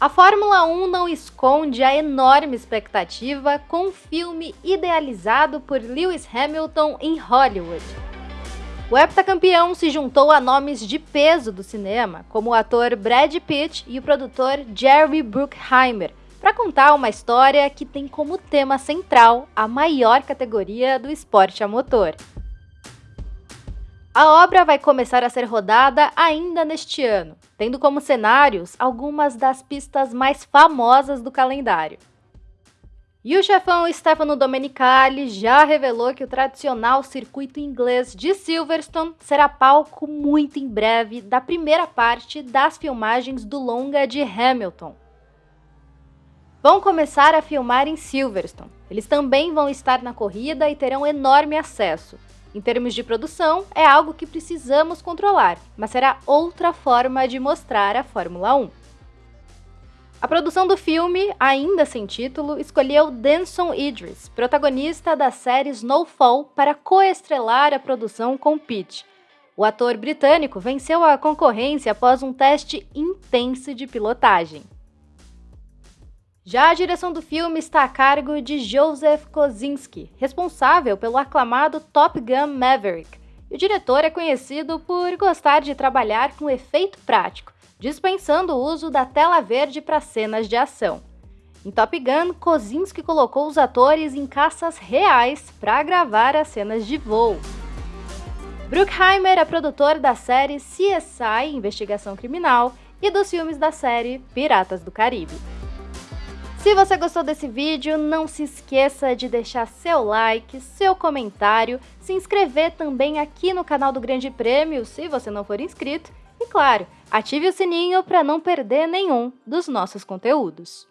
A Fórmula 1 não esconde a enorme expectativa com um filme idealizado por Lewis Hamilton em Hollywood. O heptacampeão se juntou a nomes de peso do cinema, como o ator Brad Pitt e o produtor Jerry Bruckheimer, para contar uma história que tem como tema central a maior categoria do esporte a motor. A obra vai começar a ser rodada ainda neste ano, tendo como cenários algumas das pistas mais famosas do calendário. E o chefão Stefano Domenicali já revelou que o tradicional circuito inglês de Silverstone será palco muito em breve da primeira parte das filmagens do longa de Hamilton. Vão começar a filmar em Silverstone. Eles também vão estar na corrida e terão enorme acesso, em termos de produção, é algo que precisamos controlar, mas será outra forma de mostrar a Fórmula 1. A produção do filme, ainda sem título, escolheu Denson Idris, protagonista da série Snowfall, para coestrelar a produção com Pitt. O ator britânico venceu a concorrência após um teste intenso de pilotagem. Já a direção do filme está a cargo de Joseph Kosinski, responsável pelo aclamado Top Gun Maverick. E o diretor é conhecido por gostar de trabalhar com efeito prático, dispensando o uso da tela verde para cenas de ação. Em Top Gun, Kosinski colocou os atores em caças reais para gravar as cenas de voo. Bruckheimer é produtor da série CSI Investigação Criminal e dos filmes da série Piratas do Caribe. Se você gostou desse vídeo, não se esqueça de deixar seu like, seu comentário, se inscrever também aqui no canal do Grande Prêmio, se você não for inscrito, e claro, ative o sininho para não perder nenhum dos nossos conteúdos.